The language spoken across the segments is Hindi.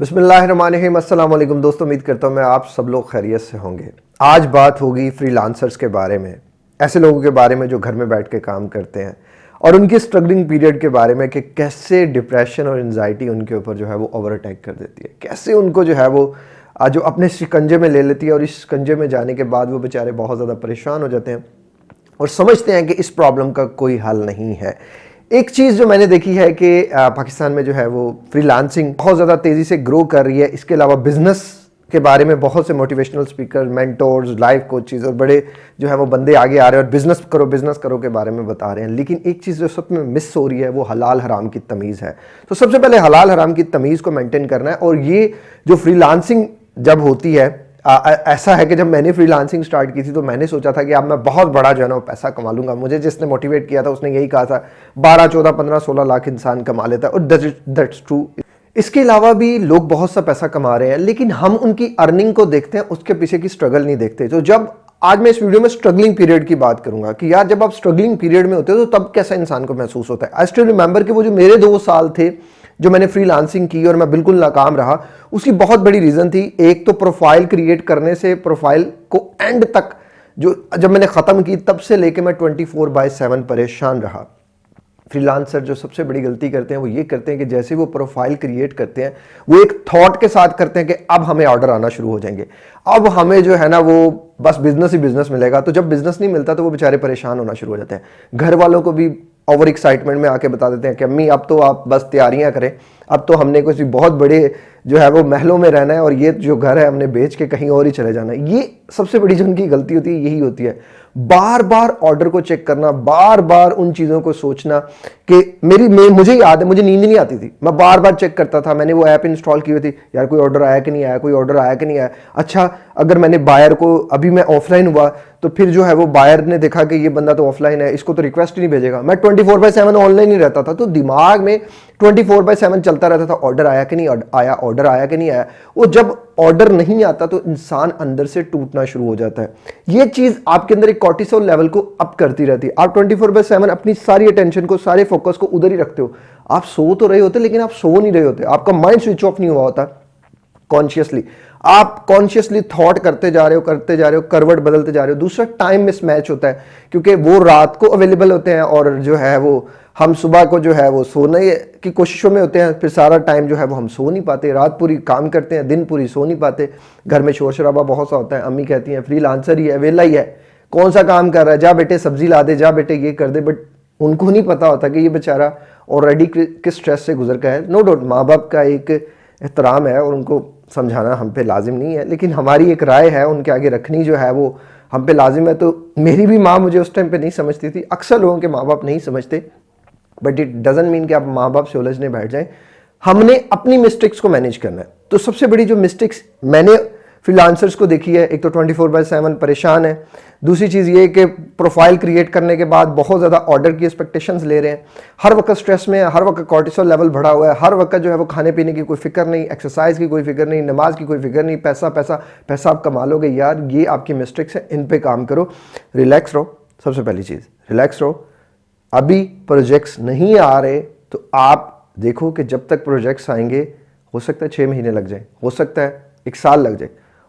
वालेकुम दोस्तों, उम्मीद करता हूँ मैं आप सब लोग खैरियत से होंगे। आज बात होगी फ्रीलांसर्स के बारे में, ऐसे लोगों के बारे में जो घर में बैठ के काम करते हैं और उनकी स्ट्रगलिंग पीरियड के बारे में कि कैसे डिप्रेशन और एनजाइटी उनके ऊपर जो है वो ओवर अटैक कर देती है। कैसे उनको जो है वो जो अपने शिकंजे में ले लेती है और इस शिकंजे में जाने के बाद वो बेचारे बहुत ज़्यादा परेशान हो जाते हैं और समझते हैं कि इस प्रॉब्लम का कोई हल नहीं है। एक चीज़ जो मैंने देखी है कि पाकिस्तान में जो है वो फ्रीलांसिंग बहुत ज़्यादा तेज़ी से ग्रो कर रही है। इसके अलावा बिज़नेस के बारे में बहुत से motivational speaker mentors life coaches और बड़े जो है वो बंदे आगे आ रहे हैं और बिज़नेस करो बिज़नेस करो के बारे में बता रहे हैं। लेकिन एक चीज़ जो सब में मिस हो रही है वो हलाल हराम की तमीज़ है। तो सबसे पहले हलाल हराम की तमीज़ को मेंटेन करना है और ये जो फ्रीलांसिंग जब होती है ऐसा है कि जब मैंने फ्रीलांसिंग स्टार्ट की थी तो मैंने सोचा था कि अब मैं बहुत बड़ा जो है ना पैसा कमा लूँगा। मुझे जिसने मोटिवेट किया था, उसने यही कहा था, बारह, चौदह, पंद्रह, सोलह लाख इंसान कमा लेता है। और दैट्स ट्रू इसके अलावा भी लोग बहुत सा पैसा कमा रहे हैं, लेकिन हम उनकी अर्निंग को देखते हैं, उसके पीछे की स्ट्रगल नहीं देखते। तो जब आज मैं इस वीडियो में स्ट्रगलिंग पीरियड की बात करूँगा, कि यार जब आप स्ट्रगलिंग पीरियड में होते हो तो तब कैसा इंसान को महसूस होता है? आई स्टिल रिमेंबर कि वो जो मेरे दो साल थे जो मैंने फ्रीलांसिंग की और मैं बिल्कुल नाकाम रहा, उसकी बहुत बड़ी रीज़न थी, एक तो प्रोफ़ाइल क्रिएट करने से प्रोफ़ाइल को एंड तक जो, जब मैंने ख़त्म की, तब से लेके मैं 24 फोर बाय सेवन परेशान रहा। फ्रीलांसर जो सबसे बड़ी गलती करते हैं, वो ये करते हैं कि जैसे वो प्रोफ़ाइल क्रिएट करते हैं, वो एक थॉट के साथ करते हैं कि अब हमें ऑर्डर आना शुरू हो जाएँगे। अब हमें जो है ना, वो बस बिज़नेस ही बिज़नेस मिलेगा। तो जब बिज़नेस नहीं मिलता तो वो बेचारे परेशान होना शुरू हो जाते हैं। घर वालों को भी ओवर एक्साइटमेंट में आके बता देते हैं कि, अम्मी, अब तो आप बस तैयारियाँ करें। अब तो हमने कुछ बहुत बड़े जो है वो महलों में रहना है और ये जो घर है हमने बेच के कहीं और ही चले जाना है। ये सबसे बड़ी जो उनकी गलती होती है यही होती है। बार बार ऑर्डर को चेक करना बार बार उन चीज़ों को सोचना कि मेरी मे, मुझे याद है मुझे नींद नहीं आती थी। मैं बार बार चेक करता था मैंने वो ऐप इंस्टॉल की हुई थी यार कोई ऑर्डर आया कि नहीं आया कोई ऑर्डर आया कि नहीं आया। अच्छा अगर मैंने बायर को अभी मैं ऑफलाइन हुआ तो फिर जो है वो बायर ने देखा कि ये बंदा तो ऑफलाइन है इसको तो रिक्वेस्ट ही नहीं भेजेगा। मैं twenty four by seven online ही रहता था तो दिमाग में ट्वेंटी फोर बाई सेवन चलता रहता था ऑर्डर आया कि नहीं आया ऑर्डर आया कि नहीं आया, वो जब ऑर्डर नहीं आता तो इंसान अंदर से टूटना शुरू हो जाता है। ये चीज़ आपके अंदर एक कॉर्टिसोल लेवल को अप करती रहती है। आप ट्वेंटी फोर बाई सेवन अपनी सारी अटेंशन को, सारे फोकस को उधर ही रखते हो। आप सो तो रहे होते, लेकिन आप सो नहीं रहे होते। आपका माइंड स्विच ऑफ़ नहीं हुआ होता कॉन्शियसली आप कॉन्शियसली थॉट करते जा रहे हो, करते जा रहे हो, करवट बदलते जा रहे हो। दूसरा टाइम मिस मैच होता है, क्योंकि वो रात को अवेलेबल होते हैं, और जो है वो हम सुबह को जो है वो सोने की कोशिशों में होते हैं, फिर सारा टाइम जो है वो हम सो नहीं पाते, रात पूरी काम करते हैं, दिन पूरी सो नहीं पाते। घर में शोर शराबा बहुत सा होता है, अम्मी कहती हैं फ्री लांसर ही है, वेला ही है, कौन सा काम कर रहा है? जा बेटे, सब्ज़ी ला दे, जा बेटे, ये कर दे। बट उनको नहीं पता होता कि ये बेचारा ऑलरेडी किस स्ट्रेस से गुजर का है। नो डाउट माँ बाप का एक एहतराम है और उनको समझाना हम पे लाजिम नहीं है, लेकिन हमारी एक राय है उनके आगे रखनी जो है वो हम पे लाजिम है। तो मेरी भी माँ मुझे उस टाइम पे नहीं समझती थी, अक्सर लोगों के माँ बाप नहीं समझते। बट इट डजेंट मीन कि आप माँ बाप से उलझने बैठ जाएँ। हमने अपनी मिस्टेक्स को मैनेज करना है। तो सबसे बड़ी जो मिस्टेक्स मैंने फ्रीलांसर्स को देखी है, एक तो 24 फोर बाई सेवन परेशान है। दूसरी चीज़ ये कि प्रोफ़ाइल क्रिएट करने के बाद बहुत ज़्यादा ऑर्डर की एक्सपेक्टेशंस ले रहे हैं। हर वक्त स्ट्रेस में है, हर वक्त कॉर्टिसोल लेवल बढ़ा हुआ है, हर वक्त जो है वो खाने पीने की कोई फ़िक्र नहीं एक्सरसाइज की कोई फ़िक्र नहीं, नमाज़ की कोई फ़िक्र नहीं, पैसा पैसा पैसा आप कमा लोगे। यार ये आपकी मिस्टेक्स है, इन पर काम करो रिलैक्स रहो। सबसे पहली चीज़ रिलैक्स रहो। अभी प्रोजेक्ट्स नहीं आ रहे तो आप देखो कि जब तक प्रोजेक्ट्स आएँगे हो सकता है छः महीने लग जाए हो सकता है एक साल लग जाए।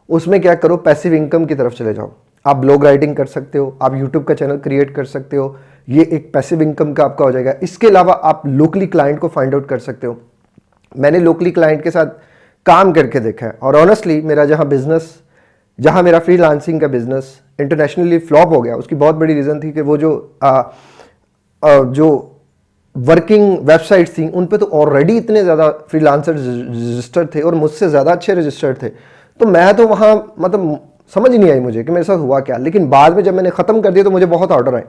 उसमें क्या करो पैसिव इनकम की तरफ़ चले जाओ। आप ब्लॉग राइटिंग कर सकते हो आप यूट्यूब का चैनल क्रिएट कर सकते हो ये एक पैसिव इनकम का आपका हो जाएगा। इसके अलावा आप लोकली क्लाइंट को फाइंड आउट कर सकते हो। मैंने लोकली क्लाइंट के साथ काम करके देखा है और ऑनेस्टली मेरा जहाँ बिज़नेस जहाँ मेरा फ्री का बिज़नेस इंटरनेशनली फ्लॉप हो गया उसकी बहुत बड़ी रीज़न थी कि वो जो आ, जो वर्किंग वेबसाइट्स थी, उन पे तो ऑलरेडी इतने ज़्यादा फ्रीलांसर रजिस्टर्ड थे और मुझसे ज़्यादा अच्छे रजिस्टर्ड थे। तो मैं तो वहाँ मतलब समझ नहीं आई मुझे कि मेरे साथ हुआ क्या। लेकिन बाद में जब मैंने ख़त्म कर दिया तो मुझे बहुत ऑर्डर आए।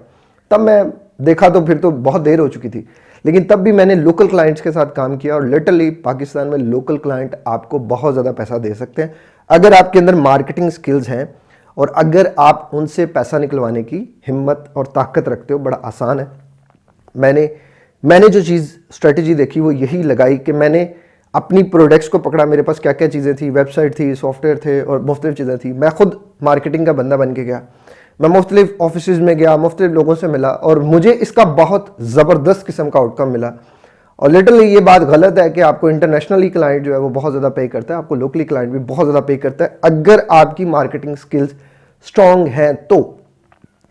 तब मैं देखा तो फिर तो बहुत देर हो चुकी थी। लेकिन तब भी मैंने लोकल क्लाइंट्स के साथ काम किया और लिटरली पाकिस्तान में लोकल क्लाइंट आपको बहुत ज़्यादा पैसा दे सकते हैं। अगर आपके अंदर मार्केटिंग स्किल्स हैं और अगर आप उनसे पैसा निकलवाने की हिम्मत और ताकत रखते हो, बड़ा आसान है। मैंने मैंने जो चीज़ स्ट्रेटजी देखी वो यही लगाई कि मैंने अपनी प्रोडक्ट्स को पकड़ा। मेरे पास क्या क्या चीज़ें थी? वेबसाइट थी सॉफ्टवेयर थे और मुख्तलिफ़ चीज़ें थी। मैं खुद मार्केटिंग का बंदा बन के गया। मैं मुख्तलिफ़ ऑफ़िस में गया, मुख्तलिफ़ लोगों से मिला और मुझे इसका बहुत ज़बरदस्त किस्म का आउटकम मिला। और लिटरली ये बात गलत है कि आपको इंटरनेशनली क्लाइंट जो है वो बहुत ज़्यादा पे करता है, आपको लोकली क्लाइंट भी बहुत ज़्यादा पे करता है। अगर आपकी मार्केटिंग स्किल्स स्ट्रॉन्ग हैं तो।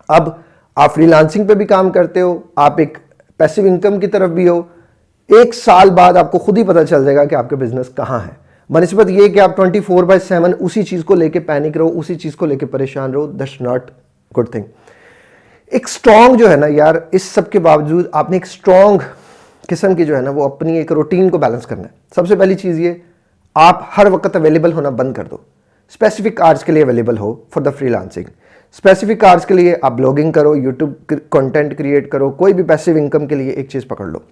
अब आप फ्रीलांसिंग पे भी काम करते हो, आप एक पैसिव इनकम की तरफ़ भी हो, एक साल बाद आपको खुद ही पता चल जाएगा कि आपके बिज़नेस कहाँ है। बनस्बत ये कि आप 24 फोर बाय सेवन उसी चीज़ को लेके पैनिक रहो, उसी चीज़ को लेके परेशान रहो दैट्स नॉट गुड थिंग एक स्ट्रॉन्ग जो है ना यार, इस सब के बावजूद आपने एक स्ट्रॉन्ग किस्म की जो है ना, वो अपनी एक रूटीन को बैलेंस करना है। सबसे पहली चीज़ ये, आप हर वक्त अवेलेबल होना बंद कर दो। स्पेसिफिक आर्ट्स के लिए अवेलेबल हो for the free specific arts के लिए आप ब्लॉगिंग करो यूट्यूब कंटेंट क्रिएट करो, कोई भी पैसिव इनकम के लिए एक चीज़ पकड़ लो।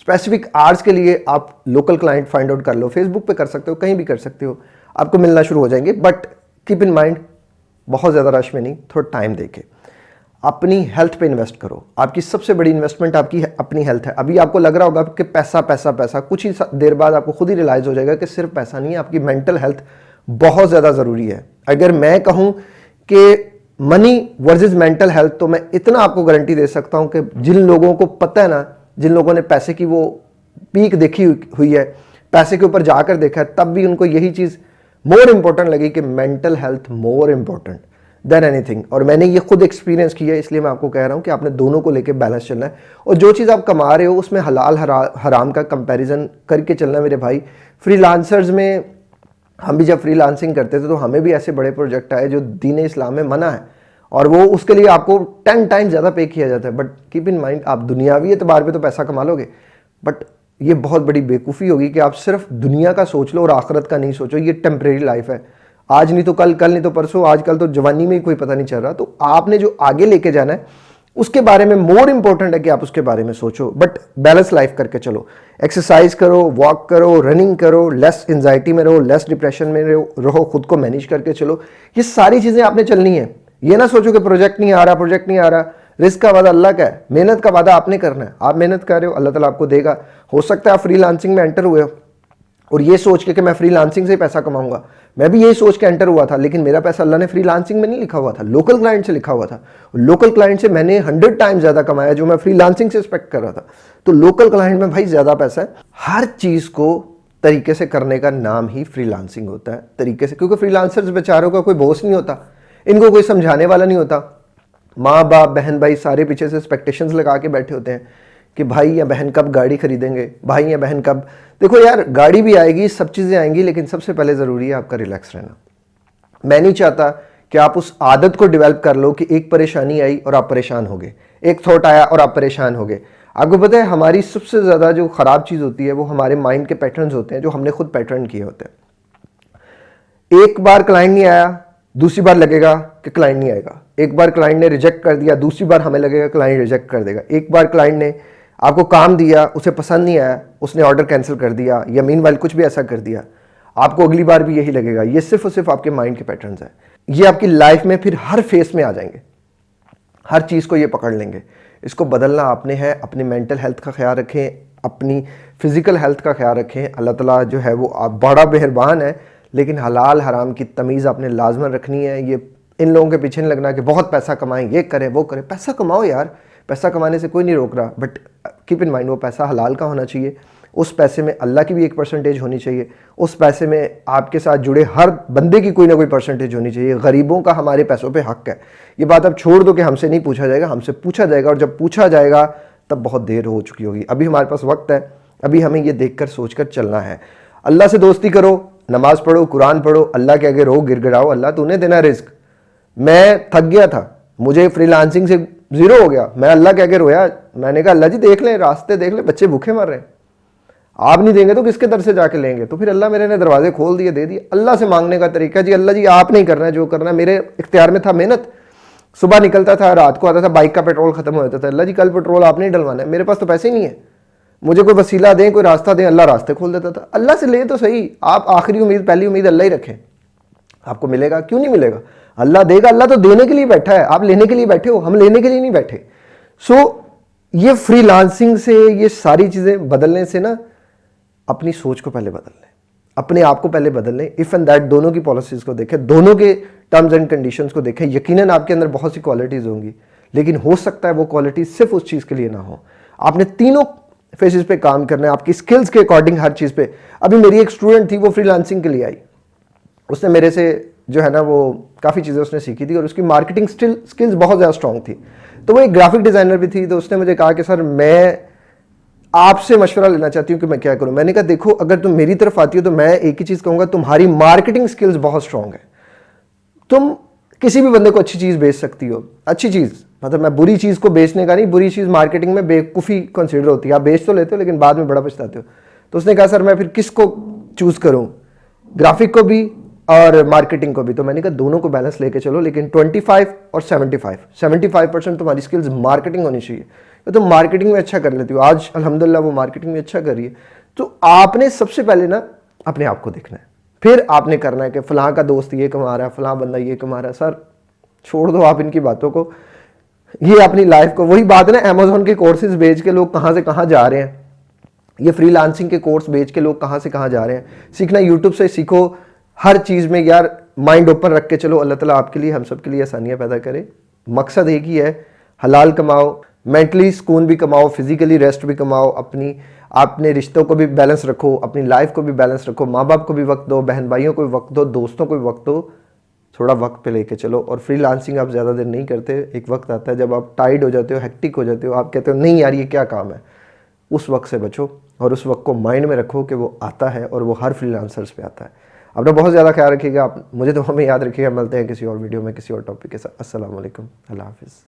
स्पेसिफिक आर्ट्स के लिए आप लोकल क्लाइंट फाइंड आउट कर लो। फेसबुक पे कर सकते हो, कहीं भी कर सकते हो। आपको मिलना शुरू हो जाएँगे बट कीप इन माइंड बहुत ज़्यादा रश में नहीं, थोड़ा टाइम देके। अपनी हेल्थ पे इन्वेस्ट करो। आपकी सबसे बड़ी इन्वेस्टमेंट आपकी अपनी हेल्थ है। अभी आपको लग रहा होगा कि पैसा पैसा पैसा, कुछ ही देर बाद आपको खुद ही रियलाइज़ हो जाएगा कि सिर्फ़ पैसा नहीं है, आपकी मेंटल हेल्थ बहुत ज़्यादा ज़रूरी है। अगर मैं कहूँ कि मनी वर्सेस मेंटल हेल्थ तो मैं इतना आपको गारंटी दे सकता हूँ कि जिन लोगों को पता है ना, जिन लोगों ने पैसे की वो पीक देखी हुई है, पैसे के ऊपर जाकर देखा है, तब भी उनको यही चीज़ मोर इंपॉर्टेंट लगी कि mental health more important than anything और मैंने ये खुद एक्सपीरियंस किया है इसलिए मैं आपको कह रहा हूँ कि आपने दोनों को लेकर बैलेंस चलना है। और जो चीज़ आप कमा रहे हो, उसमें हलाल हरा, हराम का कंपैरिजन करके चलना मेरे भाई। फ्रीलांसर्स में हम भी जब फ्रीलांसिंग करते थे तो हमें भी ऐसे बड़े प्रोजेक्ट आए जो दीन इस्लाम में मना है। और वो उसके लिए आपको टेन टाइम ज़्यादा पे किया जाता है। बट कीप इन माइंड आप दुनियावी एतबार पे तो पैसा कमा लोगे। बट ये बहुत बड़ी बेवकूफ़ी होगी कि आप सिर्फ़ दुनिया का सोच लो और आखरत का नहीं सोचो। ये टेम्प्रेरी लाइफ है। आज नहीं तो कल कल नहीं तो परसों आजकल तो जवानी में ही कोई पता नहीं चल रहा। तो आपने जो आगे लेके जाना है उसके बारे में मोर इंपॉर्टेंट है कि आप उसके बारे में सोचो बट बैलेंस लाइफ करके चलो। एक्सरसाइज करो वॉक करो रनिंग करो लेस एंजाइटी में रहो लेस डिप्रेशन में रहो रहो, खुद को मैनेज करके चलो। ये सारी चीज़ें आपने चलनी है। ये ना सोचो कि प्रोजेक्ट नहीं आ रहा प्रोजेक्ट नहीं आ रहा। रिस्क का वादा अल्लाह का है। मेहनत का वादा आपने करना है। आप मेहनत कर रहे हो, अल्लाह ताला आपको देगा। हो सकता है आप फ्री में एंटर हुए हो, और ये सोच के कि मैं फ्री से पैसा कमाऊँगा। मैं भी यही सोच के एंटर हुआ था, लेकिन मेरा पैसा अल्लाह ने फ्री लांसिंग में नहीं लिखा हुआ था लोकल क्लाइंट से लिखा हुआ था। लोकल क्लाइंट से मैंने हंड्रेड टाइम ज़्यादा कमाया जो मैं फ्री लांसिंग से एक्सपेक्ट कर रहा था। तो लोकल क्लाइंट में भाई ज़्यादा पैसा है। हर चीज़ को तरीके से करने का नाम ही फ्रीलांसिंग होता है, तरीके से। क्योंकि फ्री फ्रीलांसर्स बेचारों का कोई बोस नहीं होता, इनको कोई समझाने वाला नहीं होता। माँ बाप बहन भाई सारे पीछे से एक्सपेक्टेशंस लगा के बैठे होते हैं। कि भाई या बहन कब गाड़ी खरीदेंगे, भाई या बहन कब। देखो यार, गाड़ी भी आएगी, सब चीज़ें आएँगी, लेकिन सबसे पहले ज़रूरी है आपका रिलैक्स रहना। मैं नहीं चाहता कि आप उस आदत को डेवलप कर लो कि एक परेशानी आई और आप परेशान हो गए। एक थॉट आया और आप परेशान हो गए। आपको पता है, हमारी सबसे ज़्यादा जो ख़राब चीज़ होती है, वो हमारे माइंड के पैटर्न्स होते हैं, जो हमने खुद पैटर्न किए होते हैं। एक बार क्लाइंट नहीं आया, दूसरी बार लगेगा कि क्लाइंट नहीं आएगा। एक बार क्लाइंट ने रिजेक्ट कर दिया, दूसरी बार हमें लगेगा क्लाइंट रिजेक्ट कर देगा। एक बार क्लाइंट ने आपको काम दिया, उसे पसंद नहीं आया, उसने ऑर्डर कैंसिल कर दिया, या मीन कुछ भी ऐसा कर दिया, आपको अगली बार भी यही लगेगा। ये सिर्फ़ और सिर्फ़ आपके माइंड के पैटर्न है। ये आपकी लाइफ में फिर हर फेस में आ जाएँगे। हर चीज़ को ये पकड़ लेंगे। इसको बदलना आपने है, अपनी मेंटल हेल्थ का ख्याल रखें, अपनी फ़िज़िकल हेल्थ का ख्याल रखें। अल्लाह ताला जो है वो आप बड़ा मेहरबान है, लेकिन हलाल हराम की तमीज़ आपने लाजमन रखनी है। ये इन लोगों के पीछे नहीं लगना कि बहुत पैसा कमाएँ, ये करें, वो करें। पैसा कमाओ यार। पैसा कमाने से कोई नहीं रोक रहा बट कीप इन माइंड वो पैसा हलाल का होना चाहिए। उस पैसे में अल्लाह की भी एक परसेंटेज होनी चाहिए। उस पैसे में आपके साथ जुड़े हर बंदे की कोई ना कोई परसेंटेज होनी चाहिए। गरीबों का हमारे पैसों पे हक है। ये बात आप छोड़ दो कि हमसे नहीं पूछा जाएगा, हमसे पूछा जाएगा, और जब पूछा जाएगा, तब बहुत देर हो चुकी होगी। अभी हमारे पास वक्त है। अभी हमें ये देख कर सोच कर चलना है। अल्लाह से दोस्ती करो, नमाज़ पढ़ो, कुरान पढ़ो, अल्लाह के आगे रो गिड़गिड़ाओ अल्लाह तूने देना रिस्क मैं थक गया था। मुझे फ्रीलांसिंग से ज़ीरो हो गया। मैं अल्लाह कह के रोया, मैंने कहा, अल्लाह जी, देख लें, रास्ते देख लें, बच्चे भूखे मर रहे हैं। आप नहीं देंगे तो किसके दर से जाके लेंगे? तो फिर अल्लाह मेरे ने दरवाजे खोल दिए, दे दिए। अल्लाह से मांगने का तरीका, जी, अल्लाह जी, आप नहीं करना है, जो करना है, मेरे इख्तियार में था मेहनत। सुबह निकलता था, रात को आता था, बाइक का पेट्रोल खत्म हो जाता था। अल्लाह जी, कल पेट्रोल आप नहीं डलवाना है, मेरे पास तो पैसे ही नहीं है। मुझे कोई वसीला दें, कोई रास्ता दें, अल्लाह रास्ते खोल देता था। अल्लाह से ले तो सही, आप आखिरी उम्मीद, पहली उम्मीद अल्लाह ही रखें। आपको मिलेगा, क्यों नहीं मिलेगा? अल्लाह देगा अल्लाह तो देने के लिए बैठा है। आप लेने के लिए बैठे हो हम लेने के लिए नहीं बैठे। सो so, ये फ्री लांसिंग से ये सारी चीज़ें बदलने से ना अपनी सोच को पहले बदल लें। अपने आप को पहले बदल लें। इफ़ एंड दैट दोनों की पॉलिसीज़ को देखें दोनों के टर्म्स एंड कंडीशंस को देखें। यकीनन आपके अंदर बहुत सी क्वालिटीज़ होंगी लेकिन हो सकता है वो क्वालिटी सिर्फ़ उस चीज़ के लिए ना हो। आपने तीनों फेसिस पे काम करना है आपकी स्किल्स के अकॉर्डिंग हर चीज़ पे। अभी मेरी एक स्टूडेंट थी वो फ्रीलांसिंग के लिए आई। उसने मेरे से जो है ना, वो काफ़ी चीज़ें उसने सीखी थी और उसकी मार्केटिंग स्टिल स्किल्स बहुत ज़्यादा स्ट्रांग थी। तो वो एक ग्राफिक डिज़ाइनर भी थी तो उसने मुझे कहा कि, सर, मैं आपसे मशवरा लेना चाहती हूँ कि मैं क्या करूँ? मैंने कहा, देखो, अगर तुम मेरी तरफ़ आती हो तो मैं एक ही चीज़ कहूँगा, तुम्हारी मार्केटिंग स्किल्स बहुत स्ट्रांग है। तुम किसी भी बंदे को अच्छी चीज़ बेच सकती हो। अच्छी चीज़ मतलब मैं बुरी चीज़ को बेचने का नहीं, बुरी चीज़ मार्केटिंग में बेवकूफ़ी कंसिडर होती है। आप बेच तो लेते हो, लेकिन बाद में बड़ा पछताते हो। तो उसने कहा, सर, मैं फिर किसको चूज़ करूँ? ग्राफिक को भी और मार्केटिंग को भी। तो मैंने कहा, दोनों को बैलेंस लेके चलो, लेकिन 25 और 75 75 परसेंट तुम्हारी स्किल्स मार्केटिंग होनी चाहिए। तो तुम मार्केटिंग में अच्छा कर लेती हो। आज अल्हम्दुलिल्लाह वो मार्केटिंग में अच्छा कर रही है। तो आपने सबसे पहले ना, अपने आप को देखना है। फिर आपने करना है कि फ़लाँ का दोस्त ये कमा रहा है, फ़लाँ बंदा ये कमा रहा है। सर, छोड़ दो आप इनकी बातों को। ये अपनी लाइफ को, वही बात है ना अमेजोन के कोर्सेज बेच के लोग कहाँ से कहाँ जा रहे हैं। ये फ्रीलांसिंग के कोर्स बेच के लोग कहाँ से कहाँ जा रहे हैं। सीखना यूट्यूब से सीखो। हर चीज़ में यार माइंड ओपन रख के चलो, अल्लाह ताला आपके लिए, हम सब के लिए आसानियाँ पैदा करे। मकसद एक ही है, हलाल कमाओ मेंटली सुकून भी कमाओ फिजिकली रेस्ट भी कमाओ, अपनी अपने रिश्तों को भी बैलेंस रखो, अपनी लाइफ को भी बैलेंस रखो माँ बाप को भी वक्त दो बहन भाइयों को भी वक्त दो, दोस्तों को भी वक्त दो, थोड़ा वक्त पे लेके चलो। और फ्री लांसिंग आप ज़्यादा देर नहीं करते, एक वक्त आता है जब आप टाइड हो जाते हो हेक्टिक हो जाते हो, आप कहते हो, नहीं यार, ये क्या काम है? उस वक्त से बचो और उस वक्त को माइंड में रखो कि वो आता है और वो हर फ्री पे आता है। अपना बहुत ज़्यादा ख्याल रखिएगा। आप, मुझे तो हमें याद रखिएगा। मिलते हैं किसी और वीडियो में, किसी और टॉपिक के साथ। असल अल्लाह हाफिज़।